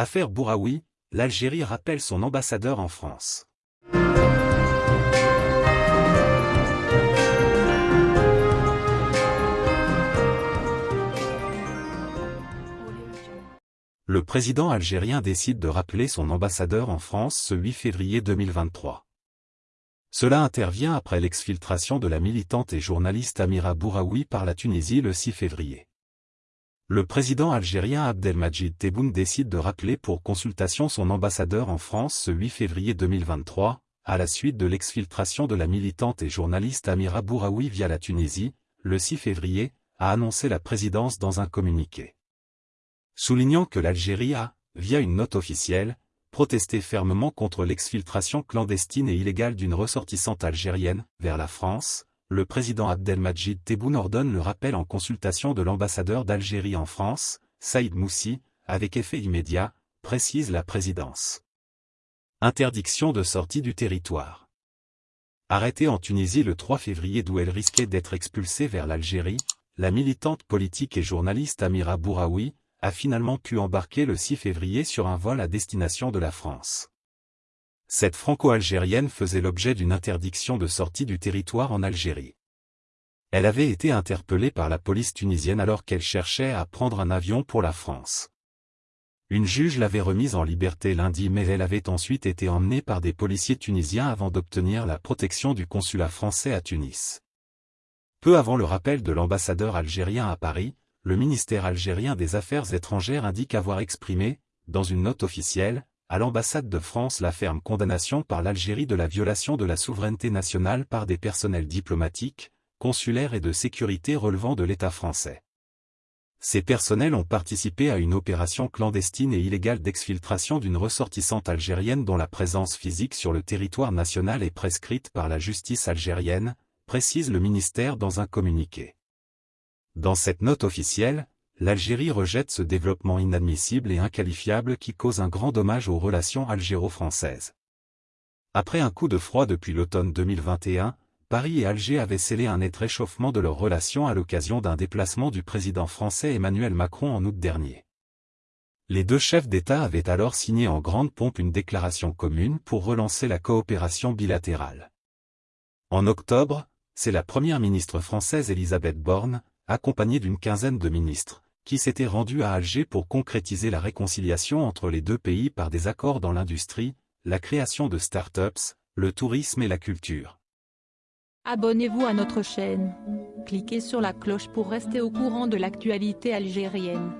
Affaire Bouraoui, l'Algérie rappelle son ambassadeur en France. Le président algérien décide de rappeler son ambassadeur en France ce 8 février 2023. Cela intervient après l'exfiltration de la militante et journaliste Amira Bouraoui par la Tunisie le 6 février. Le président algérien Abdelmajid Tebboune décide de rappeler pour consultation son ambassadeur en France ce 8 février 2023, à la suite de l'exfiltration de la militante et journaliste Amira Bouraoui via la Tunisie, le 6 février, a annoncé la présidence dans un communiqué. Soulignant que l'Algérie a, via une note officielle, protesté fermement contre l'exfiltration clandestine et illégale d'une ressortissante algérienne, vers la France, le président Abdelmajid Tebboune ordonne le rappel en consultation de l'ambassadeur d'Algérie en France, Saïd Moussi, avec effet immédiat, précise la présidence. Interdiction de sortie du territoire. Arrêtée en Tunisie le 3 février d'où elle risquait d'être expulsée vers l'Algérie, la militante politique et journaliste Amira Bouraoui, a finalement pu embarquer le 6 février sur un vol à destination de la France. Cette franco-algérienne faisait l'objet d'une interdiction de sortie du territoire en Algérie. Elle avait été interpellée par la police tunisienne alors qu'elle cherchait à prendre un avion pour la France. Une juge l'avait remise en liberté lundi mais elle avait ensuite été emmenée par des policiers tunisiens avant d'obtenir la protection du consulat français à Tunis. Peu avant le rappel de l'ambassadeur algérien à Paris, le ministère algérien des Affaires étrangères indique avoir exprimé, dans une note officielle, à l'ambassade de France la ferme condamnation par l'Algérie de la violation de la souveraineté nationale par des personnels diplomatiques, consulaires et de sécurité relevant de l'État français. Ces personnels ont participé à une opération clandestine et illégale d'exfiltration d'une ressortissante algérienne dont la présence physique sur le territoire national est prescrite par la justice algérienne, précise le ministère dans un communiqué. Dans cette note officielle, l'Algérie rejette ce développement inadmissible et inqualifiable qui cause un grand dommage aux relations algéro-françaises. Après un coup de froid depuis l'automne 2021, Paris et Alger avaient scellé un net réchauffement de leurs relations à l'occasion d'un déplacement du président français Emmanuel Macron en août dernier. Les deux chefs d'État avaient alors signé en grande pompe une déclaration commune pour relancer la coopération bilatérale. En octobre, c'est la première ministre française Elisabeth Borne, accompagnée d'une quinzaine de ministres, qui s'était rendu à Alger pour concrétiser la réconciliation entre les deux pays par des accords dans l'industrie, la création de start-ups, le tourisme et la culture. Abonnez-vous à notre chaîne. Cliquez sur la cloche pour rester au courant de l'actualité algérienne.